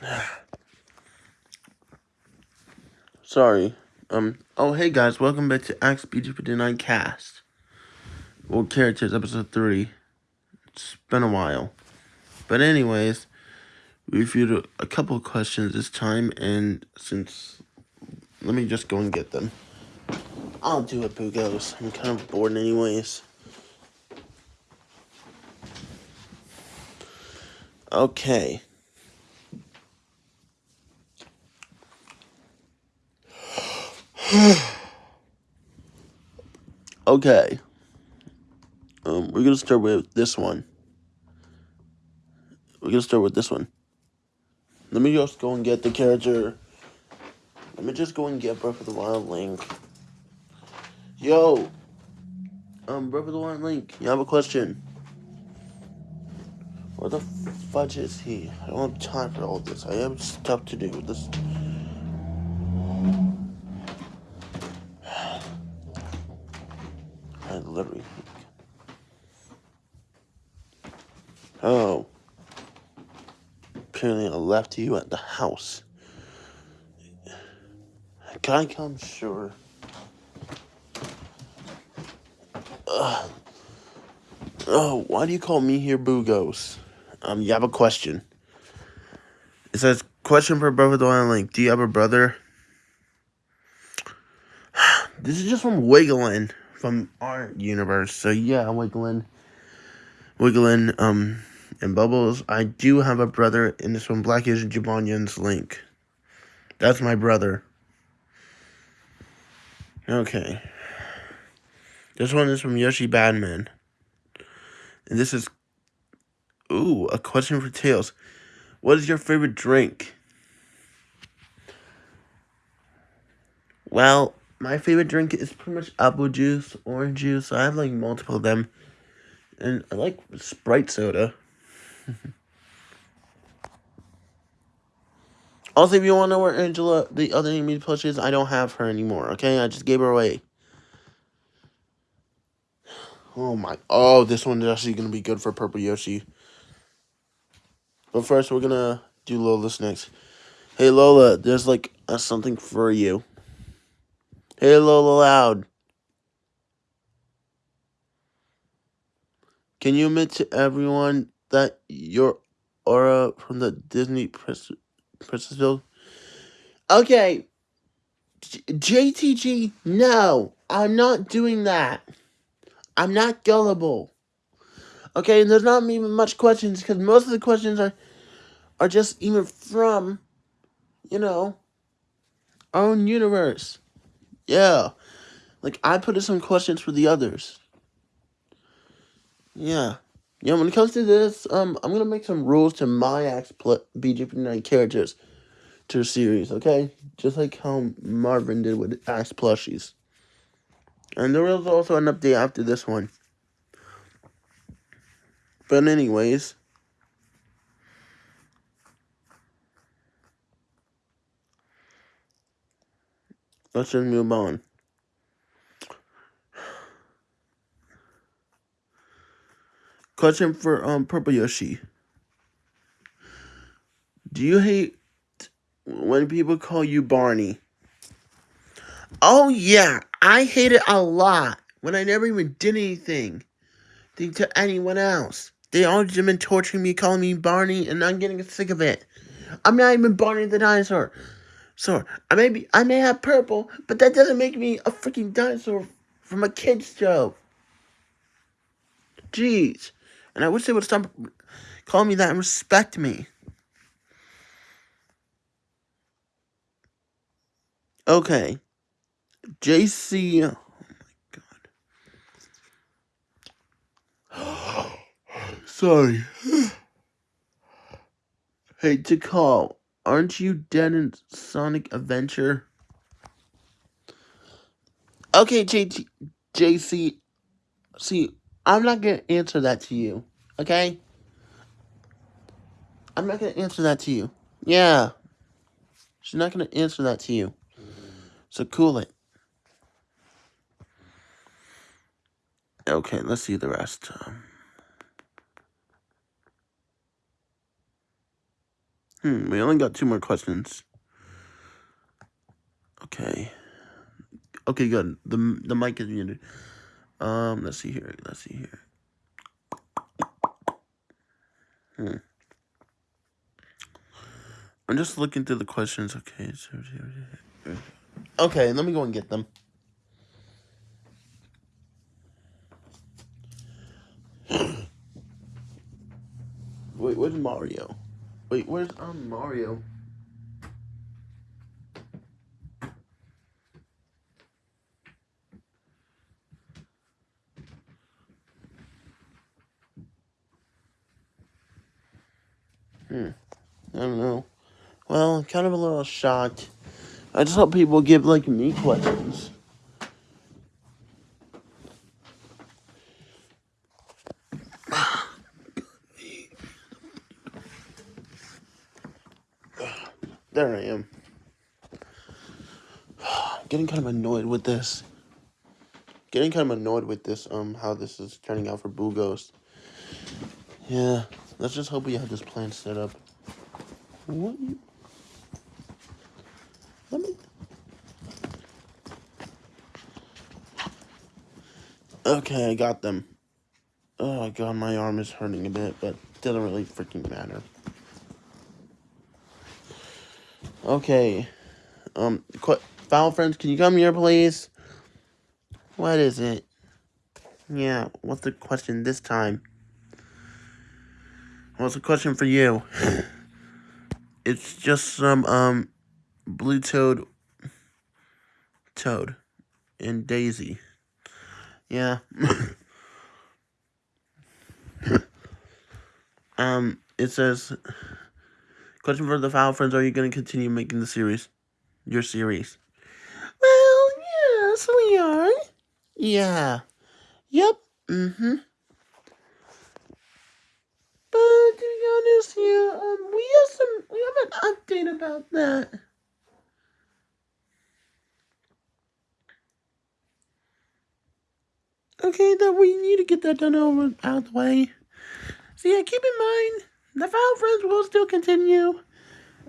Sorry. Um. Oh, hey guys, welcome back to Axe BG59 Cast. Well, characters episode three. It's been a while, but anyways, we reviewed a, a couple of questions this time, and since let me just go and get them. I'll do it, Bugos. I'm kind of bored, anyways. Okay. Okay. Um, we're gonna start with this one. We're gonna start with this one. Let me just go and get the character. Let me just go and get Breath of the Wild Link. Yo! Um, Breath of the Wild Link, you have a question. Where the fudge is he? I don't have time for all this. I have stuff to do. This. I literally. Oh. Left you at the house. Can I come? Sure. Ugh. Oh, why do you call me here Bugos? Um, you have a question. It says, question for Brother Wild Link. Do you have a brother? This is just from Wiggling from our universe. So yeah, Wiggling. Wiggling, um, and Bubbles. I do have a brother, and this one, Black Asian Jabonyan's Link. That's my brother. Okay. This one is from Yoshi Badman. And this is Ooh, a question for Tails. What is your favorite drink? Well, my favorite drink is pretty much apple juice, orange juice. I have like multiple of them. And I like Sprite soda. also, if you want to know where Angela, the other Amy plush is, I don't have her anymore, okay? I just gave her away. Oh my, oh, this one is actually going to be good for Purple Yoshi. But first, we're gonna do Lola's next. Hey Lola, there's like a, something for you. Hey Lola Loud. Can you admit to everyone that you're Aura from the Disney Princess Princessville? Okay. JTG, no. I'm not doing that. I'm not gullible. Okay, and there's not even much questions because most of the questions are are just even from, you know, our own universe. Yeah. Like I put in some questions for the others. Yeah. Yeah, when it comes to this, um, I'm gonna make some rules to my Axe BG59 characters to series, okay? Just like how Marvin did with Axe plushies. And there was also an update after this one. But anyways, let's just move on. Question for um Purple Yoshi. Do you hate when people call you Barney? Oh yeah, I hate it a lot when I never even did anything to anyone else. They all just been torturing me, calling me Barney, and I'm getting sick of it. I'm not even Barney the dinosaur. So I may be, I may have purple, but that doesn't make me a freaking dinosaur from a kids show. Jeez, and I wish they would stop calling me that and respect me. Okay, JC. Oh my god. Sorry. hey, to call. Aren't you dead in Sonic Adventure? Okay, JC. See, I'm not gonna answer that to you. Okay? I'm not gonna answer that to you. Yeah. She's not gonna answer that to you. So cool it. Okay, let's see the rest. Hmm, we only got two more questions. Okay. Okay, good. The the mic is muted. Um, let's see here. Let's see here. Hmm. I'm just looking through the questions. Okay. Okay, let me go and get them. Wait, where's Mario? Wait, where's um Mario? Hmm. I don't know. Well, kind of a little shocked. I just hope people give like me questions. There I am. Getting kind of annoyed with this. Getting kind of annoyed with this, um, how this is turning out for Boo Ghost. Yeah, let's just hope we have this plan set up. What you... Let me... Okay, I got them. Oh god, my arm is hurting a bit, but doesn't really freaking matter. Okay. Um, foul friends, can you come here, please? What is it? Yeah, what's the question this time? What's the question for you? it's just some, um, blue toad, toad, and daisy. Yeah. um, it says, Question for the Foul Friends, are you going to continue making the series? Your series? Well, yes, we are. Yeah. Yep. Mm-hmm. But to be honest, yeah, um, we have some, we have an update about that. Okay, that we need to get that done over out of the way. So yeah, keep in mind the Foul Friends will still continue.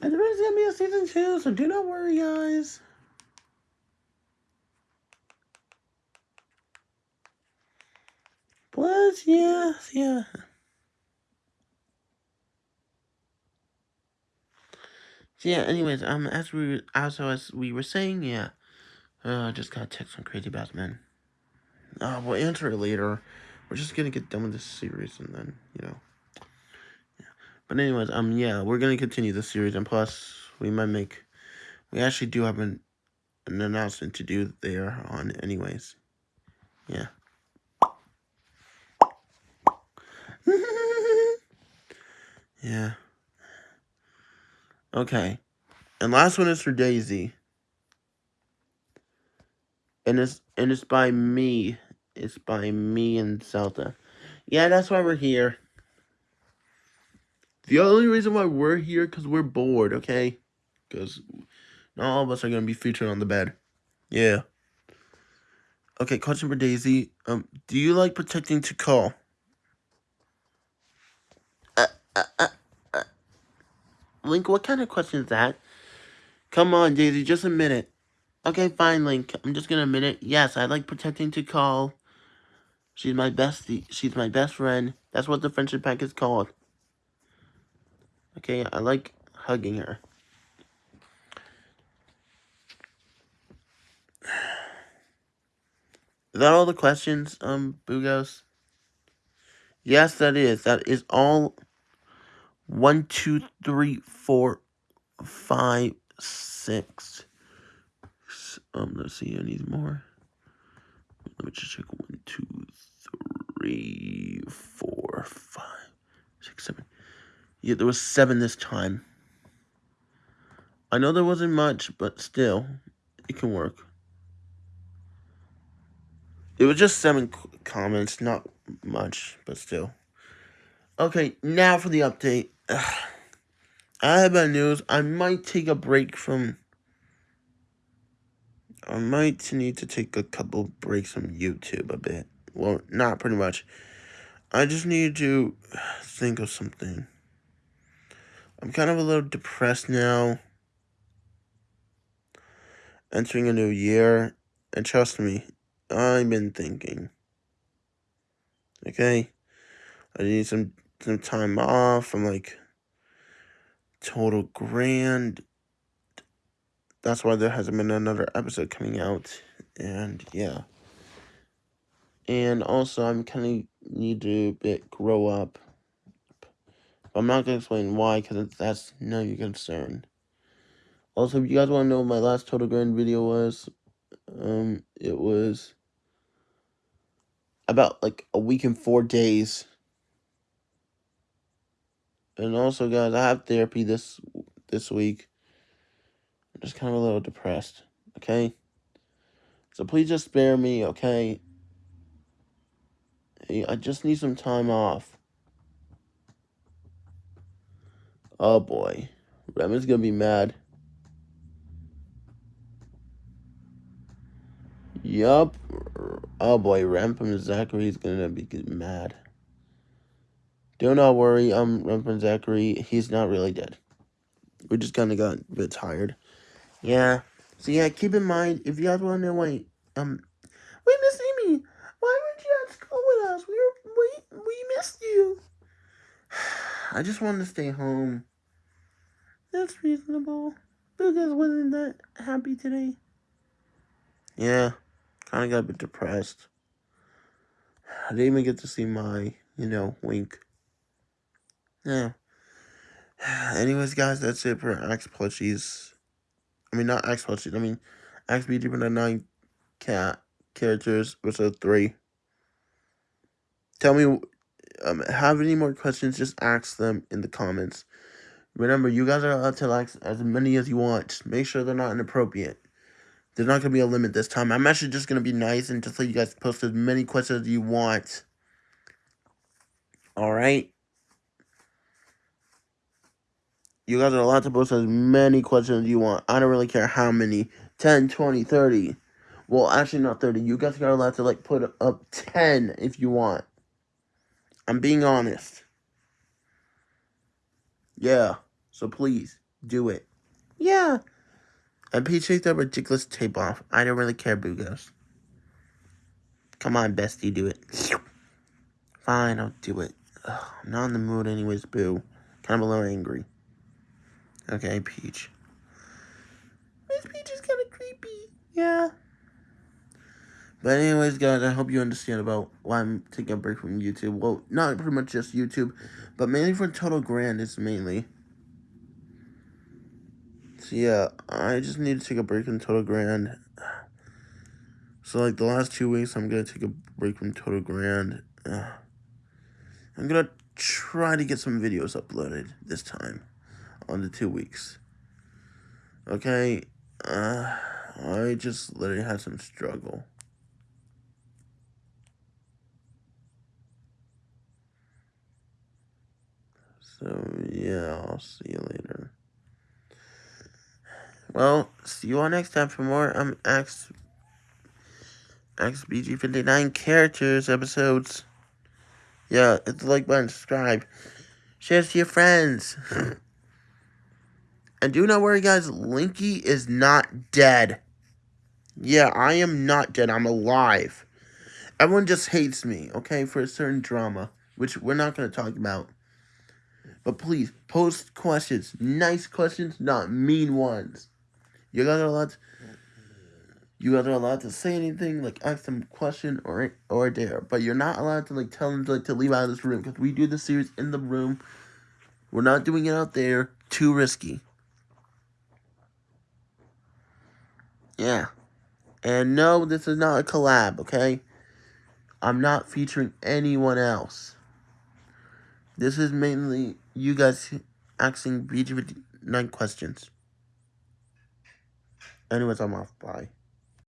And there is going to be a season two, so do not worry, guys. Plus, yeah, yeah. So yeah, anyways, um, as we also as we were saying, yeah, uh, I just got text from Crazy Batman. Uh, we'll answer it later. We're just gonna get done with this series and then, you know. Yeah. But anyways, um, yeah, we're gonna continue the series, and plus, we might make, we actually do have an, an announcement to do there on, anyways. Yeah. yeah. Okay. And last one is for Daisy. And it's and it's by me. It's by me and Zelda. Yeah, that's why we're here. The only reason why we're here because we're bored, okay? Because not all of us are going to be featured on the bed. Yeah. Okay, question for Daisy. Um, do you like protecting Tikal? Uh, uh, uh, uh. Link, what kind of question is that? Come on, Daisy, just a minute. Okay, fine, Link. I'm just gonna admit it. Yes, I like protecting Tikal. She's my bestie. She's my best friend. That's what the friendship pack is called. Okay, I like hugging her. Is that all the questions, um, Bugos? Yes, that is. That is all. One, two, three, four, five, six. Um, let's see, I need more. Let me just check. One, two, three, four, five, six, seven. Yeah, there was seven this time. I know there wasn't much, but still, it can work. It was just seven comments, not much, but still. Okay, now for the update. Ugh. I have bad news. I might take a break from... I might need to take a couple breaks from YouTube a bit. Well, not pretty much. I just need to think of something. I'm kind of a little depressed now. Entering a new year, and trust me, I've been thinking. Okay? I need some some time off I'm like Total Grand. That's why there hasn't been another episode coming out. And yeah. And also I'm kinda need to bit grow up. I'm not gonna explain why, because that's no your concern. Also, if you guys want to know what my last Total Grand video was, um, it was about like a week and four days. And also, guys, I have therapy this this week. Just kind of a little depressed, okay? So please just spare me, okay? I just need some time off. Oh boy, Remen's gonna be mad. Yup. Oh boy, Rampam Zachary is gonna be mad. Do not worry, um, I'm Rampam Zachary. He's not really dead. We just kind of got a bit tired. Yeah. So yeah, keep in mind if you guys want to know why um we miss Amy. Why weren't you at school with us? We were we we missed you. I just wanted to stay home. That's reasonable. Because wasn't that happy today. Yeah. Kind of got a bit depressed. I didn't even get to see my, you know, wink. Yeah. Anyways, guys, that's it for Axe Plushies. I mean, not Axe Plushies. I mean, Axe BG for the nine cat characters, episode three. Tell me, um, have any more questions? Just ask them in the comments. Remember, you guys are allowed to ask as many as you want. Make sure they're not inappropriate. There's not going to be a limit this time. I'm actually just going to be nice and just let you guys post as many questions as you want. Alright? You guys are allowed to post as many questions as you want. I don't really care how many. 10, 20, 30. Well, actually not 30. You guys are allowed to, like, put up 10 if you want. I'm being honest. Yeah. So please, do it. Yeah. And please take that ridiculous tape off. I don't really care, Boogos. Come on, bestie, do it. Fine, I'll do it. Ugh, I'm not in the mood anyways, Boo. Kind of a little angry. Okay, Peach. Miss Peach is kind of creepy. Yeah. But anyways, guys, I hope you understand about why I'm taking a break from YouTube. Well, not pretty much just YouTube, but mainly for Total Grand, it's mainly. So yeah, I just need to take a break from Total Grand. So like the last two weeks, I'm gonna take a break from Total Grand. I'm gonna try to get some videos uploaded this time on the two weeks. Okay, uh, I just literally had some struggle. So yeah, I'll see you later. Well, see you all next time for more um X XBG59 characters episodes. Yeah, hit the like button, subscribe, share to your friends. and do not worry, guys, Linky is not dead. Yeah, I am not dead. I'm alive. Everyone just hates me, okay, for a certain drama, which we're not going to talk about. But please, post questions. Nice questions, not mean ones. You guys are allowed to, you guys are allowed to say anything, like ask them a question or or dare, but you're not allowed to like tell them to, like to leave out of this room because we do the series in the room. We're not doing it out there. Too risky. Yeah. And no, this is not a collab, okay? I'm not featuring anyone else. This is mainly you guys asking BG9 questions. Anyways, I'm off. Bye.